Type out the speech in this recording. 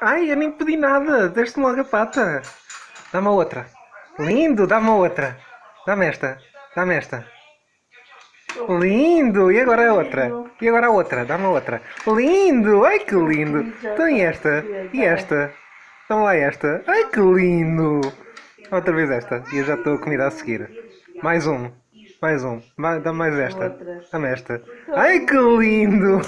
Ai, eu nem pedi nada. Deste-me logo a pata. Dá-me outra. Lindo, dá-me outra. Dá-me esta. Dá-me esta. Lindo! E agora a outra? E agora a outra? Dá-me outra. Lindo! Ai que lindo! Então e esta? E esta? Dá-me lá esta. Ai que lindo! Outra vez esta. E eu já estou a comida a seguir. Mais um. Mais um. Dá-me mais esta. Dá-me esta. Ai que lindo!